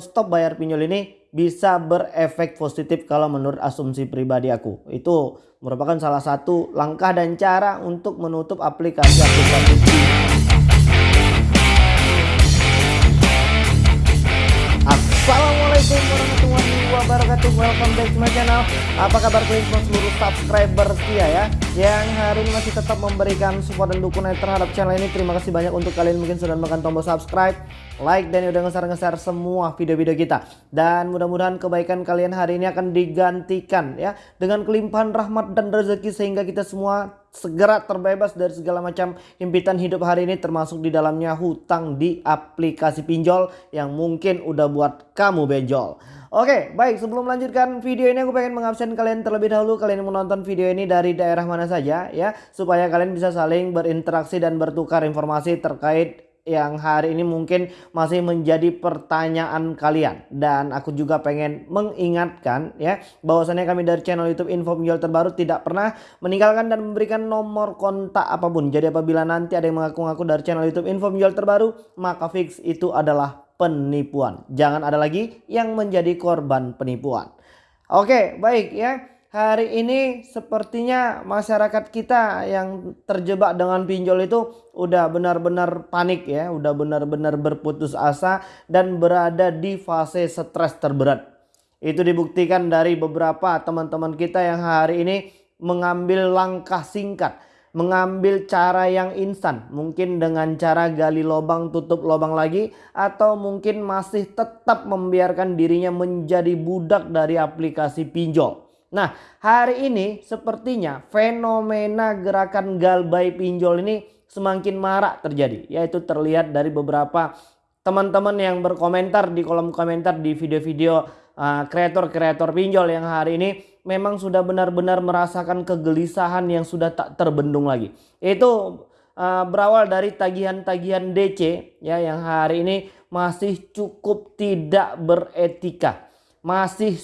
stop bayar pinjol ini bisa berefek positif kalau menurut asumsi pribadi aku. Itu merupakan salah satu langkah dan cara untuk menutup aplikasi-aplikasi Assalamualaikum wabarakatuh Welcome back to my channel. Apa kabar kalian semua seluruh subscriber setia ya? Yang hari ini masih tetap memberikan support dan dukungan terhadap channel ini. Terima kasih banyak untuk kalian mungkin sudah menekan tombol subscribe Like dan udah ngeser-ngeser semua video-video kita. Dan mudah-mudahan kebaikan kalian hari ini akan digantikan ya Dengan kelimpahan rahmat dan rezeki sehingga kita semua segera terbebas dari segala macam himpitan hidup hari ini termasuk di dalamnya hutang di aplikasi pinjol yang mungkin udah buat kamu benjol. Oke baik sebelum melanjutkan video ini aku pengen mengabsen kalian terlebih dahulu. Kalian menonton video ini dari daerah mana saja ya. Supaya kalian bisa saling berinteraksi dan bertukar informasi terkait yang hari ini mungkin masih menjadi pertanyaan kalian. Dan aku juga pengen mengingatkan ya bahwasannya kami dari channel YouTube Info Pinjol Terbaru tidak pernah meninggalkan dan memberikan nomor kontak apa pun. Jadi apabila nanti ada yang mengaku-ngaku dari channel YouTube Info Pinjol Terbaru maka fix itu adalah penipuan. Jangan ada lagi yang menjadi korban penipuan. Oke, baik ya hari ini sepertinya masyarakat kita yang terjebak dengan pinjol itu udah benar-benar panik ya, udah benar-benar berputus asa dan berada di fase stres terberat. Itu dibuktikan dari beberapa teman-teman kita yang hari ini mengambil langkah singkat, mengambil cara yang instan, mungkin dengan cara gali lubang tutup lubang lagi atau mungkin masih tetap membiarkan dirinya menjadi budak dari aplikasi pinjol. Nah hari ini sepertinya fenomena gerakan galbay pinjol ini semakin marak terjadi. Yaitu terlihat dari beberapa teman-teman yang berkomentar di kolom komentar di video-video kreator-kreator uh, pinjol yang hari ini memang sudah benar-benar merasakan kegelisahan yang sudah tak terbendung lagi. Itu uh, berawal dari tagihan-tagihan DC ya yang hari ini masih cukup tidak beretika. Masih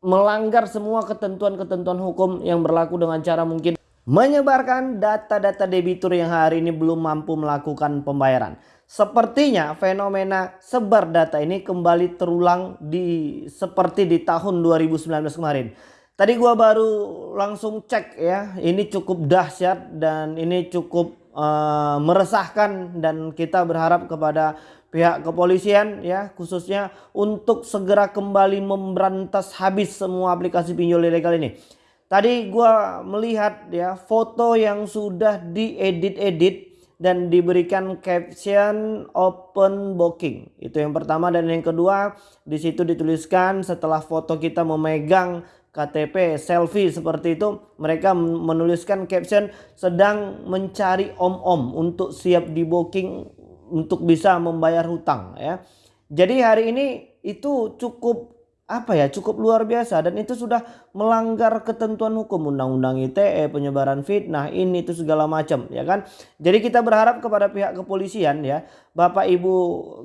melanggar semua ketentuan-ketentuan hukum yang berlaku dengan cara mungkin menyebarkan data-data debitur yang hari ini belum mampu melakukan pembayaran. Sepertinya fenomena sebar data ini kembali terulang di seperti di tahun 2019 kemarin. Tadi gua baru langsung cek ya, ini cukup dahsyat dan ini cukup uh, meresahkan dan kita berharap kepada pihak kepolisian ya khususnya untuk segera kembali memberantas habis semua aplikasi pinjol ilegal ini. Tadi gua melihat ya foto yang sudah diedit-edit dan diberikan caption open booking. Itu yang pertama dan yang kedua di situ dituliskan setelah foto kita memegang KTP selfie seperti itu mereka menuliskan caption sedang mencari om-om untuk siap di booking untuk bisa membayar hutang ya. Jadi hari ini itu cukup apa ya cukup luar biasa. Dan itu sudah melanggar ketentuan hukum. Undang-undang ITE penyebaran fitnah ini itu segala macam ya kan? Jadi kita berharap kepada pihak kepolisian ya. Bapak Ibu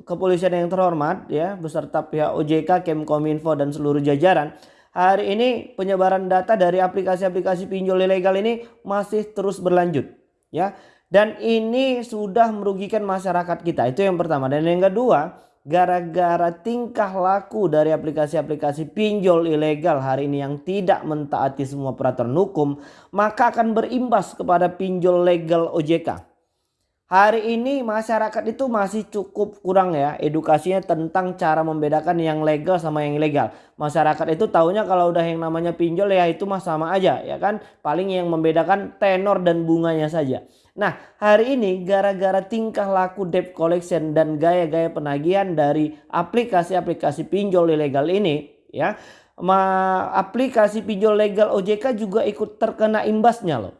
kepolisian yang terhormat ya beserta pihak OJK Kemkominfo dan seluruh jajaran. Hari ini penyebaran data dari aplikasi-aplikasi pinjol ilegal ini masih terus berlanjut ya. Dan ini sudah merugikan masyarakat kita. Itu yang pertama. Dan yang kedua, gara-gara tingkah laku dari aplikasi-aplikasi pinjol ilegal hari ini yang tidak mentaati semua peraturan hukum, maka akan berimbas kepada pinjol legal OJK. Hari ini masyarakat itu masih cukup kurang ya edukasinya tentang cara membedakan yang legal sama yang ilegal. Masyarakat itu tahunya kalau udah yang namanya pinjol ya itu mah sama aja ya kan. Paling yang membedakan tenor dan bunganya saja. Nah hari ini gara-gara tingkah laku debt collection dan gaya-gaya penagihan dari aplikasi-aplikasi pinjol ilegal ini ya. aplikasi pinjol legal OJK juga ikut terkena imbasnya loh.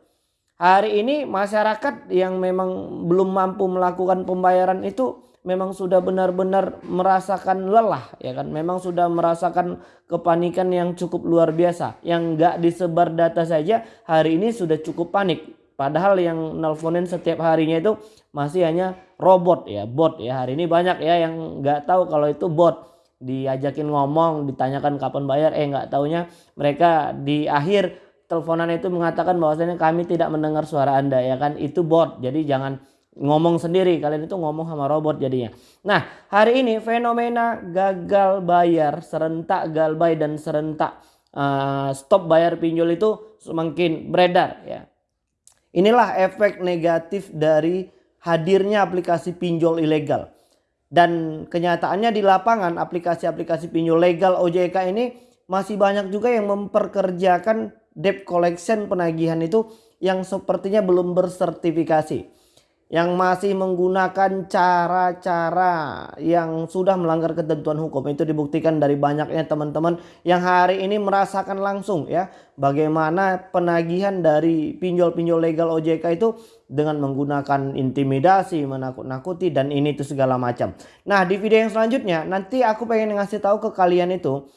Hari ini masyarakat yang memang belum mampu melakukan pembayaran itu memang sudah benar-benar merasakan lelah ya kan memang sudah merasakan kepanikan yang cukup luar biasa yang nggak disebar data saja hari ini sudah cukup panik padahal yang nelponin setiap harinya itu masih hanya robot ya bot ya. Hari ini banyak ya yang nggak tahu kalau itu bot. Diajakin ngomong ditanyakan kapan bayar. Eh nggak taunya mereka di akhir teleponan itu mengatakan bahwasanya kami tidak mendengar suara Anda ya kan? Itu bot. Jadi jangan ngomong sendiri. Kalian itu ngomong sama robot jadinya. Nah hari ini fenomena gagal bayar serentak galbay dan serentak uh, stop bayar pinjol itu semakin beredar ya inilah efek negatif dari hadirnya aplikasi pinjol ilegal. Dan kenyataannya di lapangan aplikasi-aplikasi pinjol legal OJK ini masih banyak juga yang memperkerjakan debt collection penagihan itu yang sepertinya belum bersertifikasi yang masih menggunakan cara-cara yang sudah melanggar ketentuan hukum itu dibuktikan dari banyaknya teman-teman yang hari ini merasakan langsung ya bagaimana penagihan dari pinjol-pinjol legal OJK itu dengan menggunakan intimidasi, menakut-nakuti dan ini itu segala macam. Nah, di video yang selanjutnya nanti aku pengen ngasih tahu ke kalian itu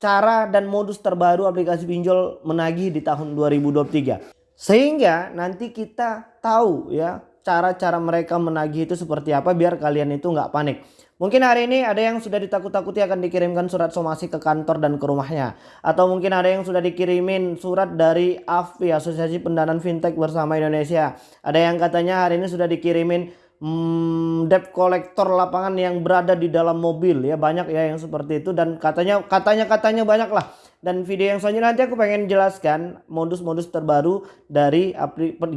cara dan modus terbaru aplikasi pinjol menagih di tahun 2023. Sehingga nanti kita tahu ya cara-cara mereka menagih itu seperti apa biar kalian itu nggak panik. Mungkin hari ini ada yang sudah ditakut-takuti akan dikirimkan surat somasi ke kantor dan ke rumahnya. Atau mungkin ada yang sudah dikirimin surat dari AFI, Asosiasi Pendanaan Fintech Bersama Indonesia. Ada yang katanya hari ini sudah dikirimin hmm, debt collector lapangan yang berada di dalam mobil ya banyak ya yang seperti itu dan katanya katanya katanya banyak lah dan video yang selanjutnya nanti aku pengen jelaskan modus-modus terbaru dari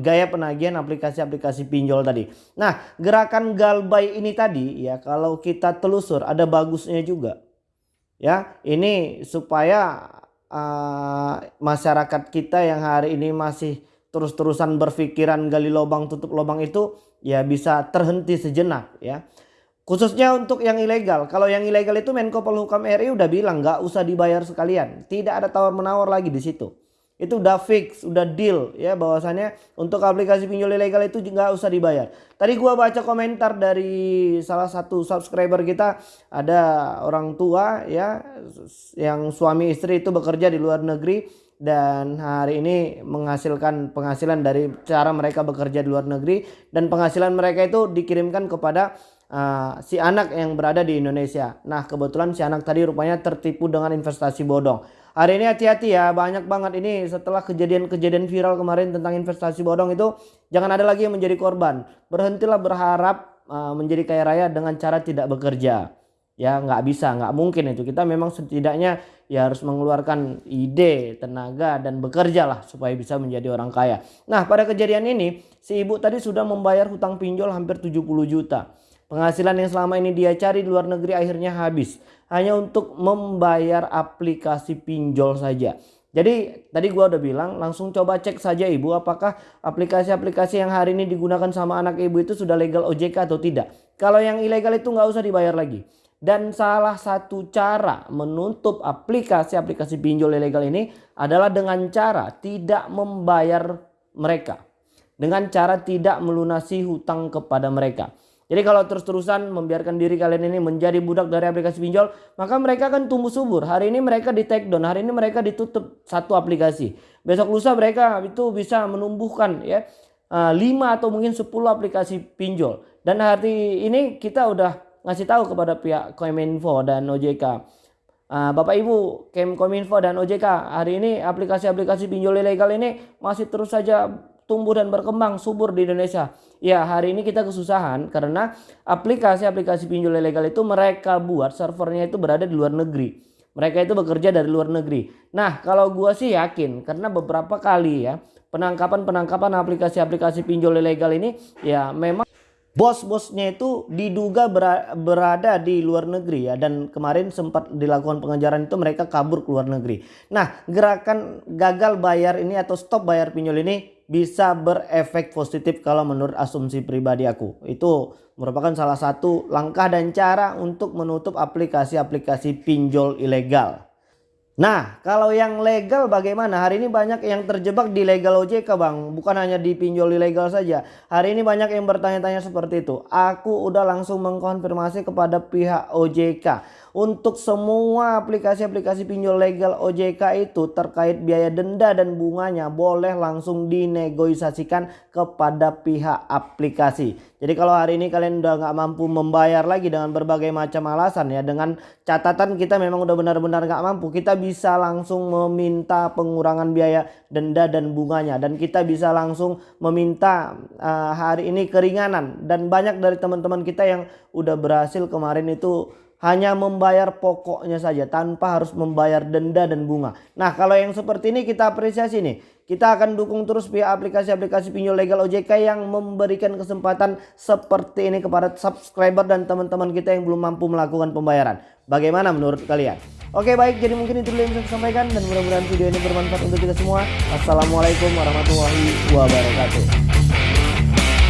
gaya penagihan aplikasi-aplikasi pinjol tadi. Nah, gerakan galbay ini tadi ya kalau kita telusur ada bagusnya juga. Ya, ini supaya uh, masyarakat kita yang hari ini masih terus-terusan berpikiran gali lubang tutup lubang itu ya bisa terhenti sejenak ya. Khususnya untuk yang ilegal. Kalau yang ilegal itu Menko Polhukam RI udah bilang nggak usah dibayar sekalian. Tidak ada tawar menawar lagi di situ. Itu udah fix, udah deal ya bahwasannya untuk aplikasi pinjol ilegal itu nggak usah dibayar. Tadi gua baca komentar dari salah satu subscriber kita ada orang tua ya yang suami istri itu bekerja di luar negeri dan hari ini menghasilkan penghasilan dari cara mereka bekerja di luar negeri dan penghasilan mereka itu dikirimkan kepada uh, si anak yang berada di Indonesia. Nah kebetulan si anak tadi rupanya tertipu dengan investasi bodong. Hari ini hati-hati ya banyak banget ini setelah kejadian-kejadian viral kemarin tentang investasi bodong itu jangan ada lagi yang menjadi korban. Berhentilah berharap uh, menjadi kaya raya dengan cara tidak bekerja. Ya nggak bisa nggak mungkin itu kita memang setidaknya ya harus mengeluarkan ide, tenaga dan bekerja lah supaya bisa menjadi orang kaya. Nah pada kejadian ini si ibu tadi sudah membayar hutang pinjol hampir 70 juta. Penghasilan yang selama ini dia cari di luar negeri akhirnya habis. Hanya untuk membayar aplikasi pinjol saja. Jadi tadi gua udah bilang langsung coba cek saja ibu apakah aplikasi-aplikasi yang hari ini digunakan sama anak ibu itu sudah legal OJK atau tidak. Kalau yang ilegal itu nggak usah dibayar lagi. Dan salah satu cara menutup aplikasi-aplikasi pinjol ilegal ini adalah dengan cara tidak membayar mereka. Dengan cara tidak melunasi hutang kepada mereka. Jadi kalau terus-terusan membiarkan diri kalian ini menjadi budak dari aplikasi pinjol, maka mereka akan tumbuh subur. Hari ini mereka di take down, hari ini mereka ditutup satu aplikasi. Besok lusa mereka itu bisa menumbuhkan ya 5 eh, atau mungkin 10 aplikasi pinjol. Dan hari ini kita udah ngasih tahu kepada pihak Kominfo dan OJK. Eh, Bapak Ibu, Kominfo dan OJK hari ini aplikasi-aplikasi pinjol ilegal ini masih terus saja tumbuh dan berkembang subur di Indonesia. Ya hari ini kita kesusahan karena aplikasi-aplikasi pinjol ilegal itu mereka buat servernya itu berada di luar negeri. Mereka itu bekerja dari luar negeri. Nah kalau gua sih yakin karena beberapa kali ya penangkapan-penangkapan aplikasi-aplikasi pinjol ilegal ini ya memang bos-bosnya itu diduga berada di luar negeri ya dan kemarin sempat dilakukan pengejaran itu mereka kabur ke luar negeri. Nah gerakan gagal bayar ini atau stop bayar pinjol ini bisa berefek positif kalau menurut asumsi pribadi aku. Itu merupakan salah satu langkah dan cara untuk menutup aplikasi-aplikasi pinjol ilegal. Nah, kalau yang legal bagaimana? Hari ini banyak yang terjebak di legal OJK, Bang. Bukan hanya di pinjol ilegal saja. Hari ini banyak yang bertanya-tanya seperti itu. Aku udah langsung mengkonfirmasi kepada pihak OJK. Untuk semua aplikasi-aplikasi pinjol legal OJK itu terkait biaya denda dan bunganya boleh langsung dinegosiasikan kepada pihak aplikasi. Jadi kalau hari ini kalian udah nggak mampu membayar lagi dengan berbagai macam alasan ya dengan catatan kita memang udah benar-benar nggak mampu kita bisa langsung meminta pengurangan biaya denda dan bunganya dan kita bisa langsung meminta uh, hari ini keringanan dan banyak dari teman-teman kita yang udah berhasil kemarin itu hanya membayar pokoknya saja tanpa harus membayar denda dan bunga. Nah kalau yang seperti ini kita apresiasi nih. Kita akan dukung terus pihak aplikasi-aplikasi pinjol legal OJK yang memberikan kesempatan seperti ini kepada subscriber dan teman-teman kita yang belum mampu melakukan pembayaran. Bagaimana menurut kalian? Oke baik jadi mungkin itu dulu yang bisa saya sampaikan dan mudah-mudahan video ini bermanfaat untuk kita semua. Assalamualaikum warahmatullahi wabarakatuh.